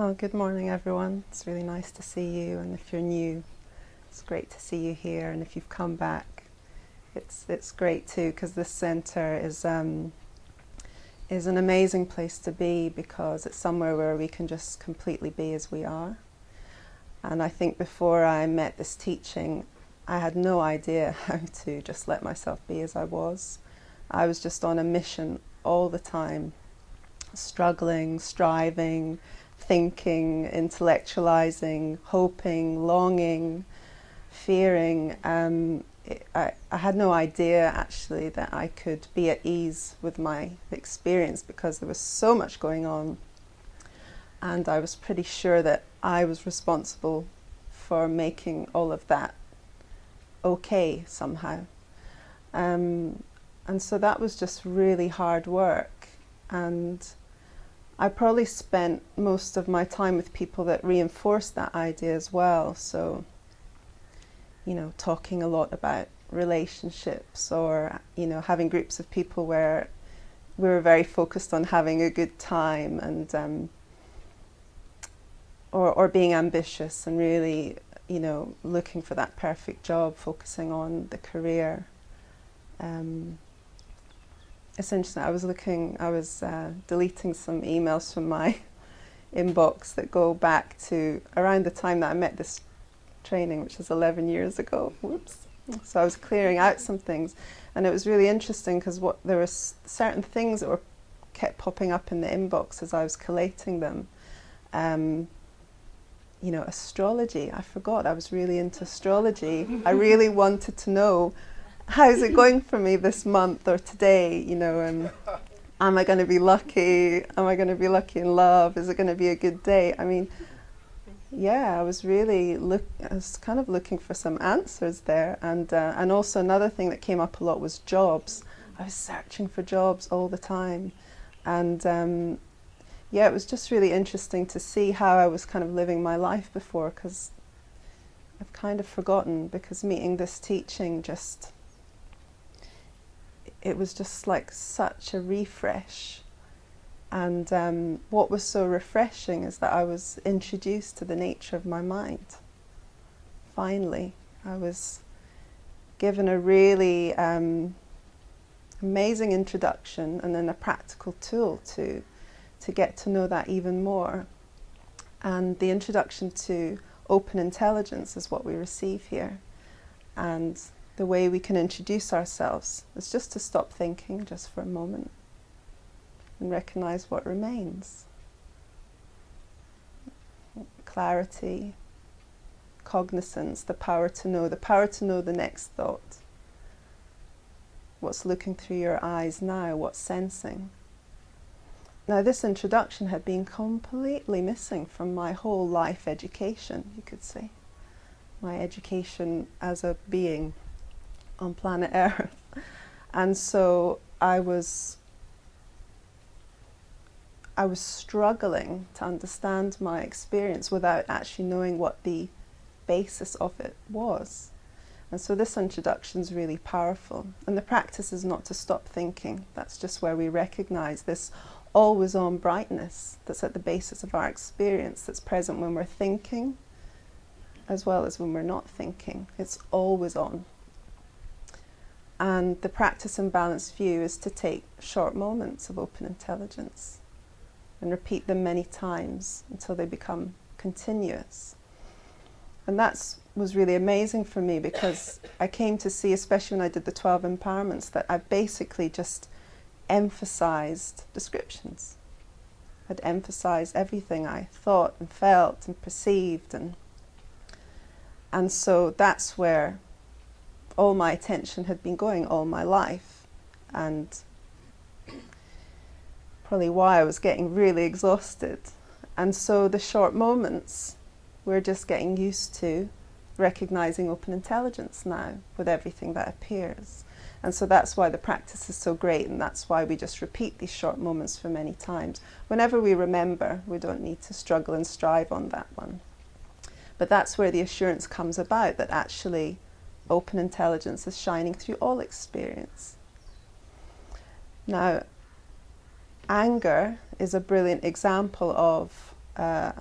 Well, good morning, everyone. It's really nice to see you, and if you're new, it's great to see you here. And if you've come back, it's it's great too because this centre is um, is an amazing place to be because it's somewhere where we can just completely be as we are. And I think before I met this teaching, I had no idea how to just let myself be as I was. I was just on a mission all the time, struggling, striving, thinking, intellectualizing, hoping, longing, fearing. Um, it, I, I had no idea actually that I could be at ease with my experience because there was so much going on. And I was pretty sure that I was responsible for making all of that okay somehow. Um, and so that was just really hard work. And I probably spent most of my time with people that reinforced that idea as well. So, you know, talking a lot about relationships or, you know, having groups of people where we were very focused on having a good time and, um, or, or being ambitious and really, you know, looking for that perfect job, focusing on the career. Um, it's interesting. I was looking, I was uh, deleting some emails from my inbox that go back to around the time that I met this training, which was 11 years ago. Whoops. So I was clearing out some things, and it was really interesting because what there were certain things that were kept popping up in the inbox as I was collating them. Um, you know, astrology. I forgot I was really into astrology. I really wanted to know how's it going for me this month or today? You know, um, am I going to be lucky? Am I going to be lucky in love? Is it going to be a good day? I mean, yeah, I was really look. I was kind of looking for some answers there, and uh, and also another thing that came up a lot was jobs. I was searching for jobs all the time, and um, yeah, it was just really interesting to see how I was kind of living my life before because I've kind of forgotten because meeting this teaching just it was just like such a refresh. And um, what was so refreshing is that I was introduced to the nature of my mind. Finally, I was given a really um, amazing introduction and then a practical tool to, to get to know that even more. And the introduction to open intelligence is what we receive here. And the way we can introduce ourselves is just to stop thinking just for a moment and recognize what remains. Clarity, cognizance, the power to know, the power to know the next thought. What's looking through your eyes now, what's sensing. Now this introduction had been completely missing from my whole life education, you could say. My education as a being on planet Earth. And so I was I was struggling to understand my experience without actually knowing what the basis of it was. And so this introduction is really powerful. And the practice is not to stop thinking. That's just where we recognize this always on brightness that's at the basis of our experience, that's present when we're thinking as well as when we're not thinking. It's always on. And the practice and balanced view is to take short moments of open intelligence and repeat them many times until they become continuous. And that was really amazing for me because I came to see, especially when I did the 12 empowerments, that I basically just emphasized descriptions. I'd emphasized everything I thought and felt and perceived and and so that's where all my attention had been going all my life and probably why I was getting really exhausted. And so the short moments, we're just getting used to recognizing open intelligence now with everything that appears. And so that's why the practice is so great and that's why we just repeat these short moments for many times. Whenever we remember, we don't need to struggle and strive on that one. But that's where the assurance comes about that actually open intelligence is shining through all experience. Now, anger is a brilliant example of uh,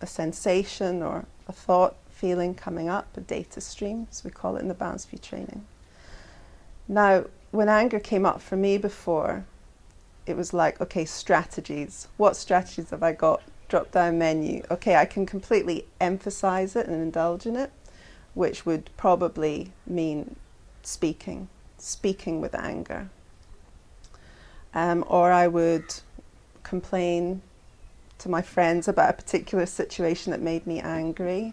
a sensation or a thought, feeling coming up, a data stream, as we call it in the Balanced View training. Now, when anger came up for me before, it was like, okay, strategies. What strategies have I got? Drop down menu. Okay, I can completely emphasize it and indulge in it, which would probably mean speaking, speaking with anger. Um, or I would complain to my friends about a particular situation that made me angry,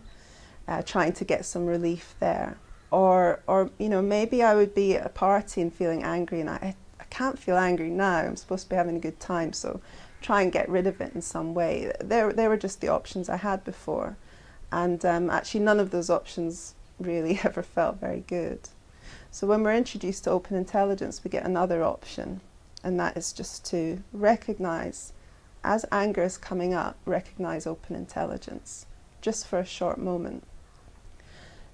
uh, trying to get some relief there. Or, or, you know, maybe I would be at a party and feeling angry and I, I can't feel angry now, I'm supposed to be having a good time, so try and get rid of it in some way. There, there were just the options I had before. And um, actually none of those options really ever felt very good. So when we're introduced to open intelligence, we get another option, and that is just to recognize, as anger is coming up, recognize open intelligence, just for a short moment.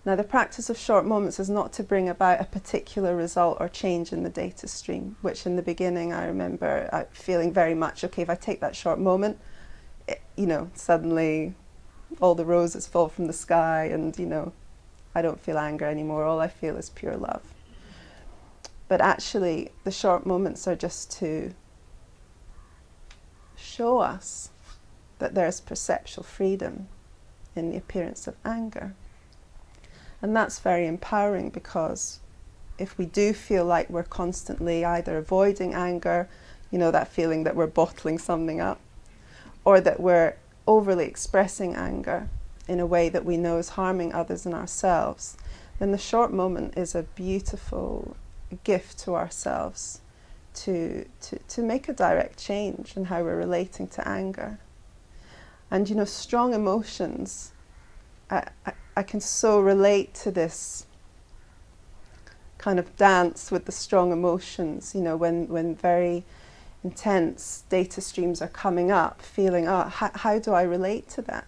Now the practice of short moments is not to bring about a particular result or change in the data stream, which in the beginning I remember uh, feeling very much, okay, if I take that short moment, it, you know, suddenly all the roses fall from the sky and, you know, I don't feel anger anymore, all I feel is pure love. But actually, the short moments are just to show us that there's perceptual freedom in the appearance of anger. And that's very empowering because if we do feel like we're constantly either avoiding anger, you know, that feeling that we're bottling something up, or that we're overly expressing anger in a way that we know is harming others and ourselves, then the short moment is a beautiful gift to ourselves to, to, to make a direct change in how we're relating to anger. And you know, strong emotions, I, I, I can so relate to this kind of dance with the strong emotions, you know, when, when very intense data streams are coming up, feeling, ah, oh, how, how do I relate to that?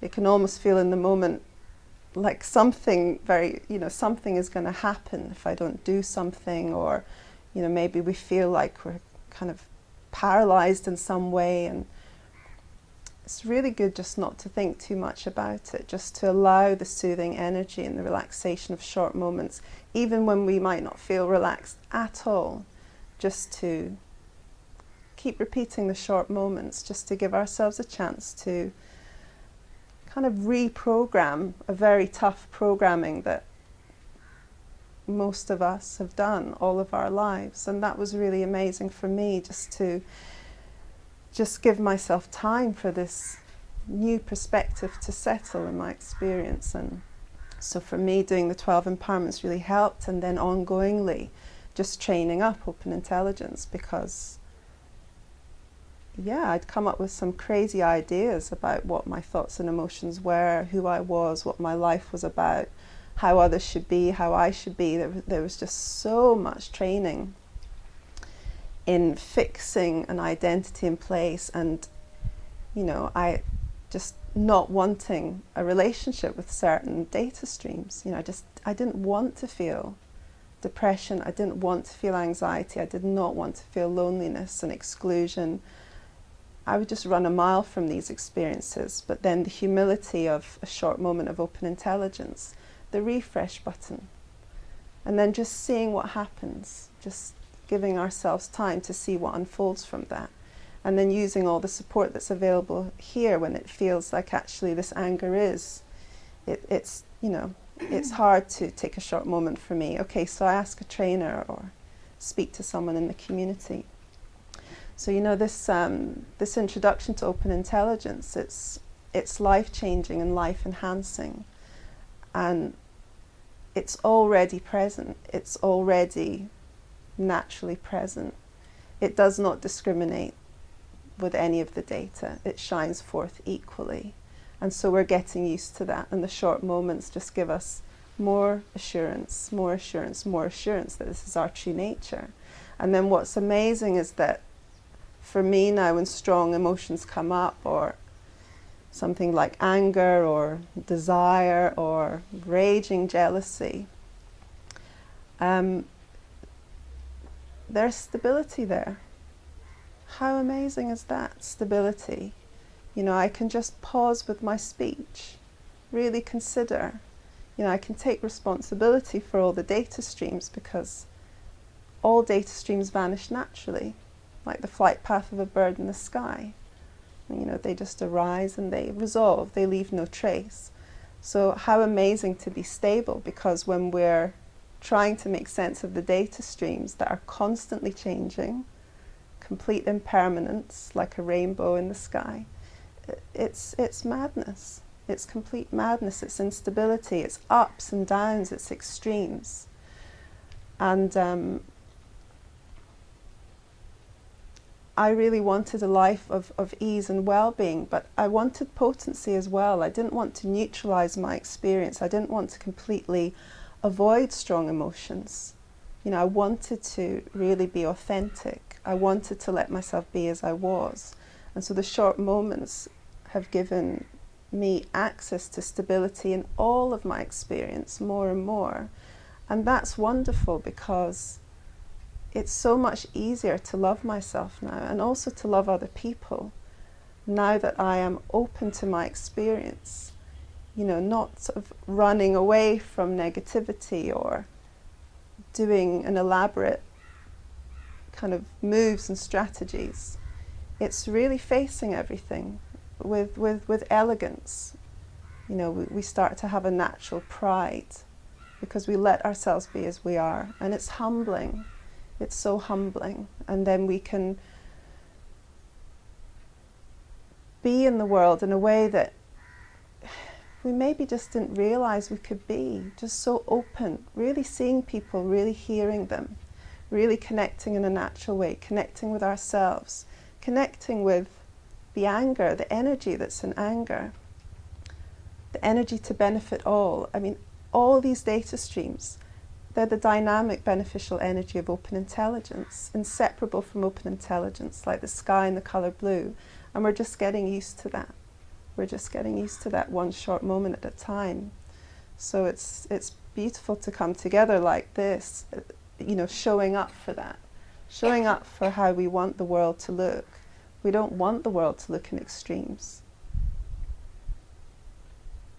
It can almost feel in the moment like something very, you know, something is going to happen if I don't do something, or, you know, maybe we feel like we're kind of paralyzed in some way and it's really good just not to think too much about it, just to allow the soothing energy and the relaxation of short moments, even when we might not feel relaxed at all, just to keep repeating the short moments, just to give ourselves a chance to kind of reprogram a very tough programming that most of us have done all of our lives. And that was really amazing for me just to just give myself time for this new perspective to settle in my experience. And so for me, doing the 12 empowerments really helped. And then ongoingly, just training up open intelligence because, yeah, I'd come up with some crazy ideas about what my thoughts and emotions were, who I was, what my life was about, how others should be, how I should be. There, there was just so much training in fixing an identity in place and you know I just not wanting a relationship with certain data streams. You know I just I didn't want to feel depression. I didn't want to feel anxiety. I did not want to feel loneliness and exclusion I would just run a mile from these experiences but then the humility of a short moment of open intelligence the refresh button and then just seeing what happens just giving ourselves time to see what unfolds from that. And then using all the support that's available here when it feels like actually this anger is, it, it's, you know, it's hard to take a short moment for me. Okay, so I ask a trainer or speak to someone in the community. So you know this um, this introduction to open intelligence, it's it's life changing and life enhancing, and it's already present. It's already naturally present. It does not discriminate with any of the data. It shines forth equally. And so we're getting used to that. And the short moments just give us more assurance, more assurance, more assurance that this is our true nature. And then what's amazing is that for me now, when strong emotions come up, or something like anger, or desire, or raging jealousy, um, there's stability there. How amazing is that stability You know, I can just pause with my speech, really consider. You know, I can take responsibility for all the data streams because all data streams vanish naturally, like the flight path of a bird in the sky. You know, they just arise and they resolve, they leave no trace. So how amazing to be stable because when we're trying to make sense of the data streams that are constantly changing, complete impermanence, like a rainbow in the sky, it's, it's madness. It's complete madness, it's instability, it's ups and downs, it's extremes. And um, I really wanted a life of, of ease and well-being, but I wanted potency as well. I didn't want to neutralize my experience. I didn't want to completely avoid strong emotions. You know, I wanted to really be authentic. I wanted to let myself be as I was. And so the short moments have given me access to stability in all of my experience more and more. And that's wonderful because it's so much easier to love myself now and also to love other people now that I am open to my experience. You know, not sort of running away from negativity or doing an elaborate kind of moves and strategies. It's really facing everything with, with, with elegance. You know, we, we start to have a natural pride because we let ourselves be as we are. And it's humbling. It's so humbling. And then we can be in the world in a way that we maybe just didn't realize we could be. Just so open, really seeing people, really hearing them, really connecting in a natural way, connecting with ourselves, connecting with the anger, the energy that's in anger, the energy to benefit all. I mean, all these data streams, they're the dynamic beneficial energy of open intelligence, inseparable from open intelligence, like the sky and the colour blue. And we're just getting used to that. We're just getting used to that one short moment at a time. So it's, it's beautiful to come together like this, uh, you know, showing up for that, showing up for how we want the world to look, we don't want the world to look in extremes.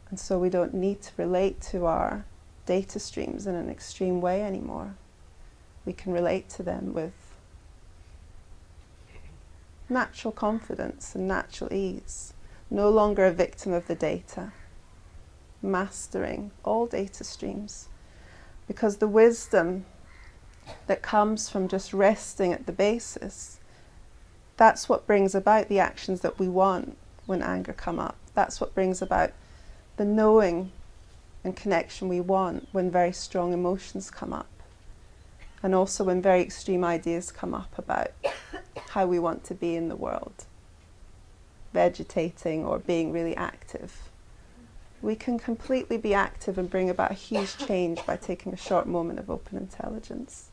And so we don't need to relate to our data streams in an extreme way anymore. We can relate to them with natural confidence and natural ease, no longer a victim of the data, mastering all data streams. Because the wisdom that comes from just resting at the basis that's what brings about the actions that we want when anger come up. That's what brings about the knowing and connection we want when very strong emotions come up. And also when very extreme ideas come up about how we want to be in the world, vegetating or being really active. We can completely be active and bring about a huge change by taking a short moment of open intelligence.